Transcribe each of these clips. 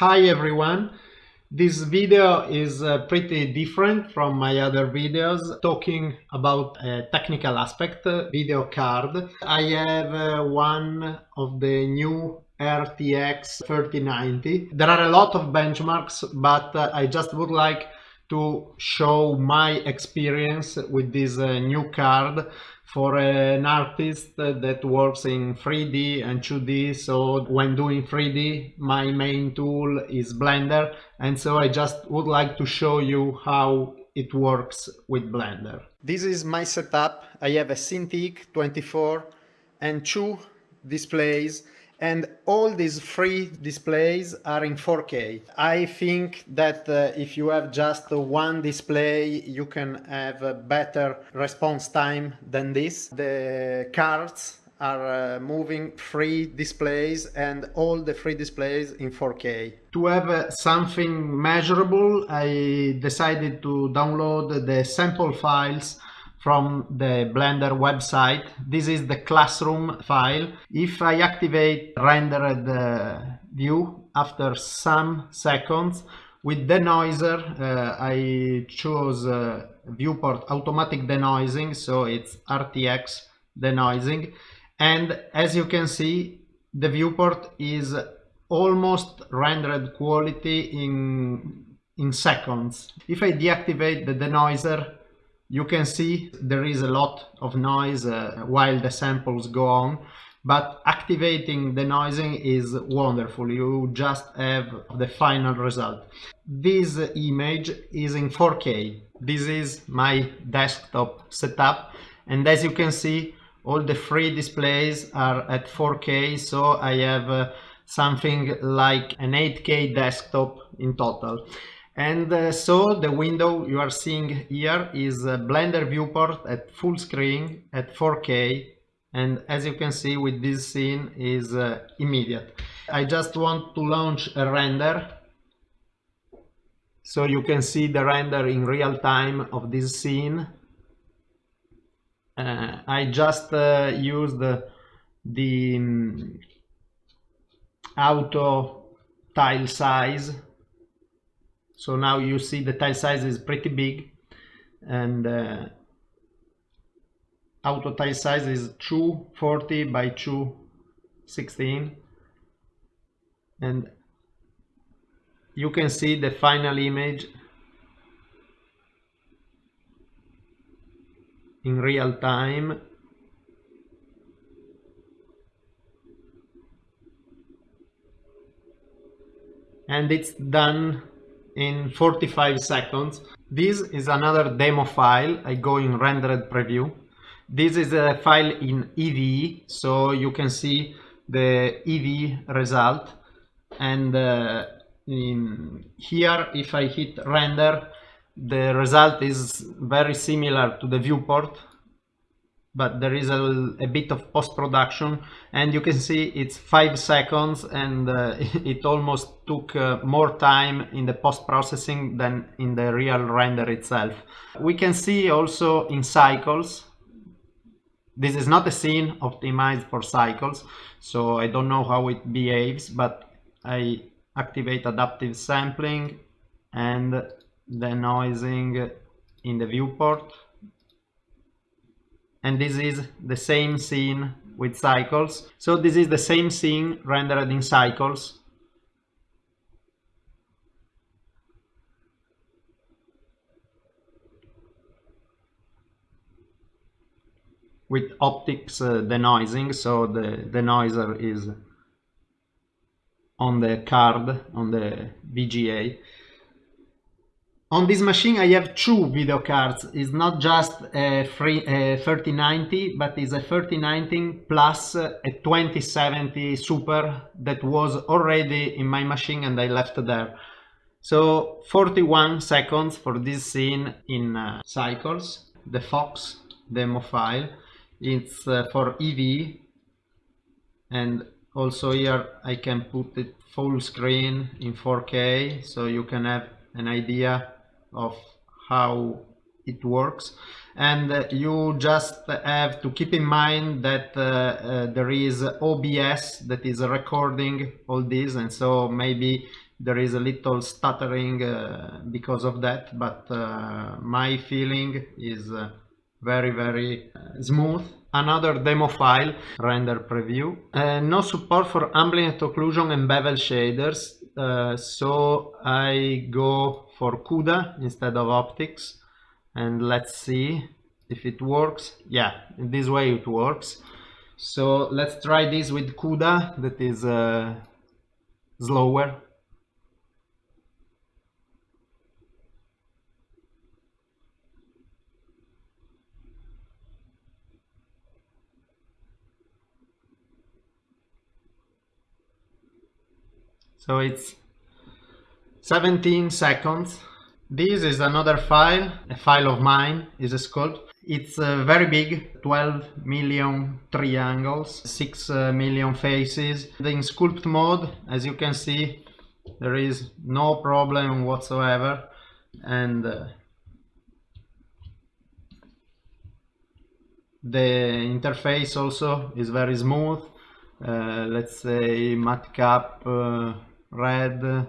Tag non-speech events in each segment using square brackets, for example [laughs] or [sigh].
Hi everyone. This video is uh, pretty different from my other videos talking about a technical aspect, uh, video card. I have uh, one of the new RTX 3090. There are a lot of benchmarks, but uh, I just would like to show my experience with this uh, new card for an artist that works in 3D and 2D. So when doing 3D, my main tool is Blender. And so I just would like to show you how it works with Blender. This is my setup. I have a Cintiq 24 and two displays and all these free displays are in 4K. I think that uh, if you have just one display, you can have a better response time than this. The cards are uh, moving free displays and all the free displays in 4K. To have uh, something measurable, I decided to download the sample files from the Blender website. This is the classroom file. If I activate rendered uh, view after some seconds, with denoiser, uh, I choose uh, viewport automatic denoising, so it's RTX denoising. And as you can see, the viewport is almost rendered quality in, in seconds. If I deactivate the denoiser, you can see there is a lot of noise uh, while the samples go on, but activating denoising is wonderful. You just have the final result. This image is in 4K. This is my desktop setup. And as you can see, all the free displays are at 4K. So I have uh, something like an 8K desktop in total. And uh, so the window you are seeing here is a Blender viewport at full screen at 4K. And as you can see with this scene is uh, immediate. I just want to launch a render. So you can see the render in real time of this scene. Uh, I just uh, used the, the um, auto tile size so now you see the tile size is pretty big and uh, auto tile size is 240 by 216 and you can see the final image in real time. And it's done in 45 seconds. This is another demo file. I go in rendered preview. This is a file in Eevee, so you can see the Eevee result. And uh, here, if I hit render, the result is very similar to the viewport but there is a, a bit of post-production and you can see it's five seconds and uh, [laughs] it almost took uh, more time in the post-processing than in the real render itself. We can see also in cycles this is not a scene optimized for cycles so I don't know how it behaves but I activate adaptive sampling and denoising in the viewport and this is the same scene with cycles. So this is the same scene rendered in cycles. with OptiX uh, denoising so the denoiser is on the card on the VGA on this machine I have two video cards. It's not just a, free, a 3090, but it's a 3090 plus a 2070 Super that was already in my machine and I left there. So 41 seconds for this scene in uh, cycles, the Fox demo file. It's uh, for Eevee and also here I can put it full screen in 4K so you can have an idea of how it works. And uh, you just have to keep in mind that uh, uh, there is OBS that is recording all this. And so maybe there is a little stuttering uh, because of that. But uh, my feeling is uh, very very smooth. Another demo file render preview. No support for ambient occlusion and bevel shaders uh, so I go for CUDA instead of OptiX and let's see if it works. Yeah this way it works. So let's try this with CUDA that is uh, slower so it's 17 seconds. This is another file a file of mine is a sculpt it's uh, very big 12 million triangles 6 uh, million faces. In sculpt mode as you can see there is no problem whatsoever. And uh, the interface also is very smooth. Uh, let's say matcap red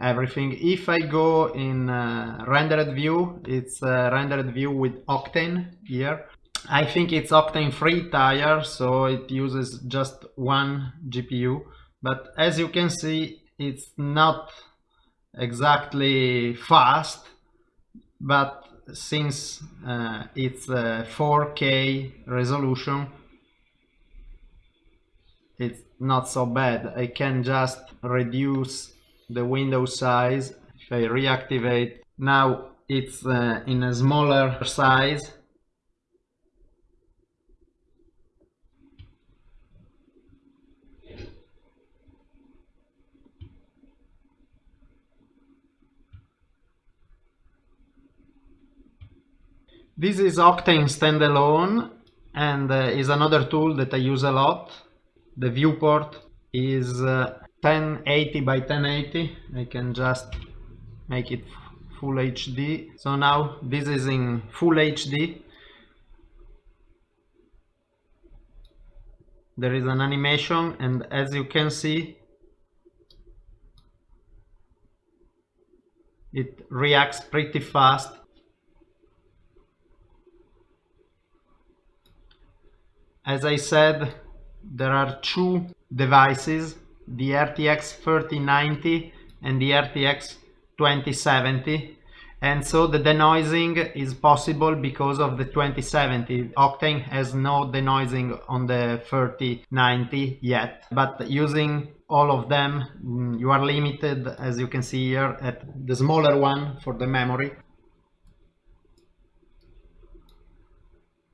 everything. If I go in uh, rendered view it's uh, rendered view with Octane here. I think it's Octane free tire so it uses just one GPU but as you can see it's not exactly fast but since uh, it's a 4k resolution it's not so bad. I can just reduce the window size. If I reactivate now it's uh, in a smaller size. This is Octane standalone and uh, is another tool that I use a lot. The viewport is uh, 1080 by 1080 I can just make it full HD so now this is in full HD there is an animation and as you can see it reacts pretty fast. As I said there are two devices the RTX 3090 and the RTX 2070 and so the denoising is possible because of the 2070 octane has no denoising on the 3090 yet. But using all of them mm, you are limited as you can see here at the smaller one for the memory.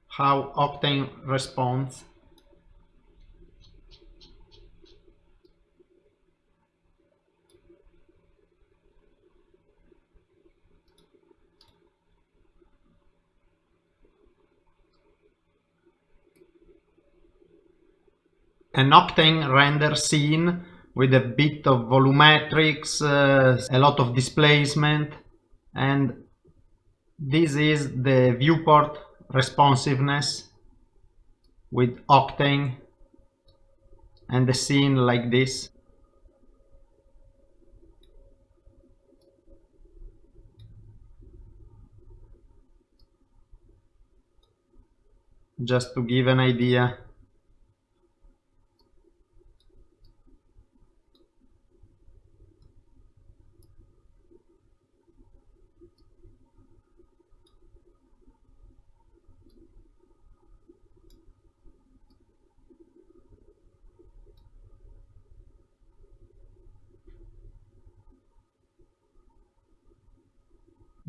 How octane responds an octane render scene with a bit of volumetrics, uh, a lot of displacement and this is the viewport responsiveness with octane and the scene like this. Just to give an idea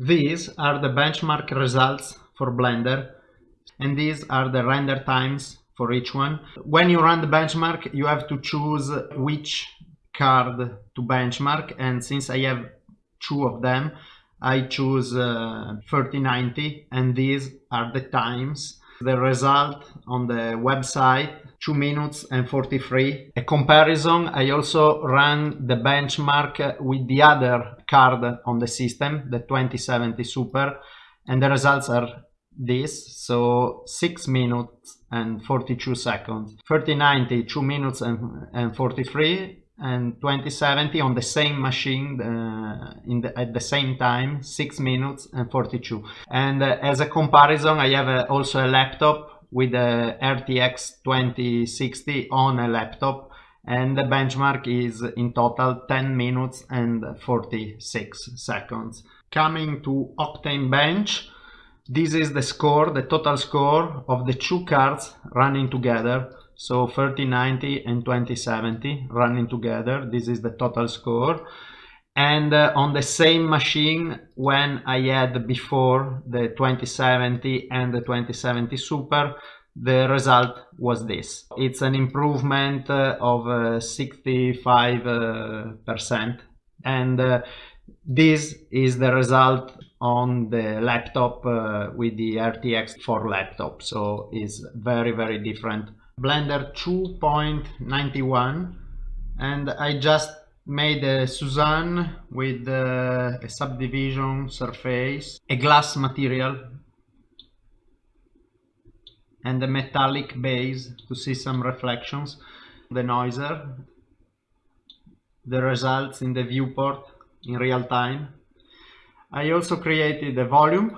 These are the benchmark results for Blender and these are the render times for each one. When you run the benchmark you have to choose which card to benchmark and since I have two of them I choose uh, 3090 and these are the times. The result on the website 2 minutes and 43. A comparison, I also ran the benchmark with the other card on the system, the 2070 Super, and the results are this, so 6 minutes and 42 seconds. 3090, 2 minutes and, and 43, and 2070 on the same machine uh, in the, at the same time 6 minutes and 42 and uh, as a comparison I have a, also a laptop with a RTX 2060 on a laptop and the benchmark is in total 10 minutes and 46 seconds. Coming to Octane Bench this is the score the total score of the two cards running together so 3090 and 2070 running together. This is the total score. And uh, on the same machine when I had before the 2070 and the 2070 Super the result was this. It's an improvement uh, of uh, 65 uh, percent. And uh, this is the result on the laptop uh, with the RTX 4 laptop. So it's very very different Blender 2.91 and I just made a Suzanne with uh, a subdivision surface, a glass material and a metallic base to see some reflections, the noiser, the results in the viewport in real time. I also created a volume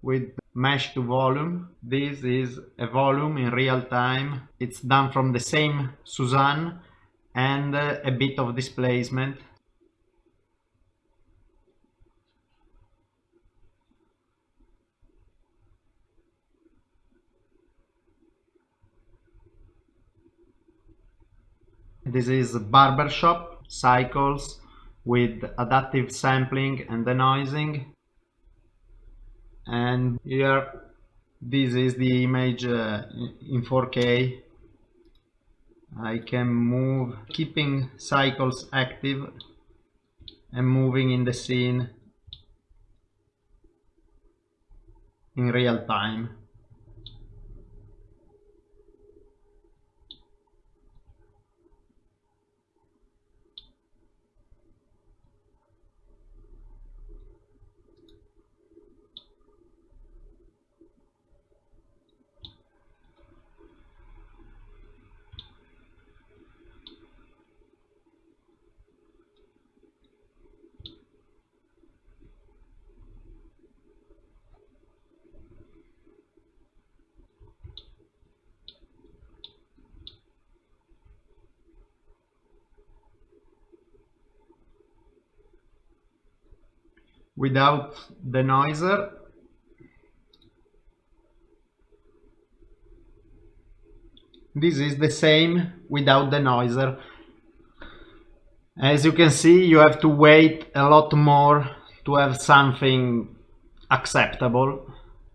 with mesh to volume. This is a volume in real time. It's done from the same Suzanne and uh, a bit of displacement. This is barbershop cycles with adaptive sampling and denoising and here this is the image uh, in 4k I can move keeping cycles active and moving in the scene in real time without the noiser. This is the same without the noiser. As you can see you have to wait a lot more to have something acceptable.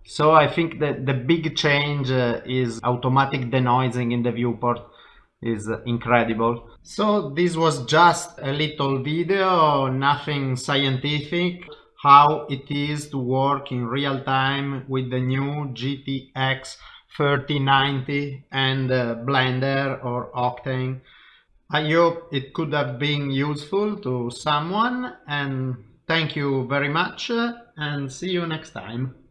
So I think that the big change uh, is automatic denoising in the viewport is incredible. So this was just a little video nothing scientific how it is to work in real time with the new GTX 3090 and uh, Blender or Octane. I hope it could have been useful to someone and thank you very much and see you next time.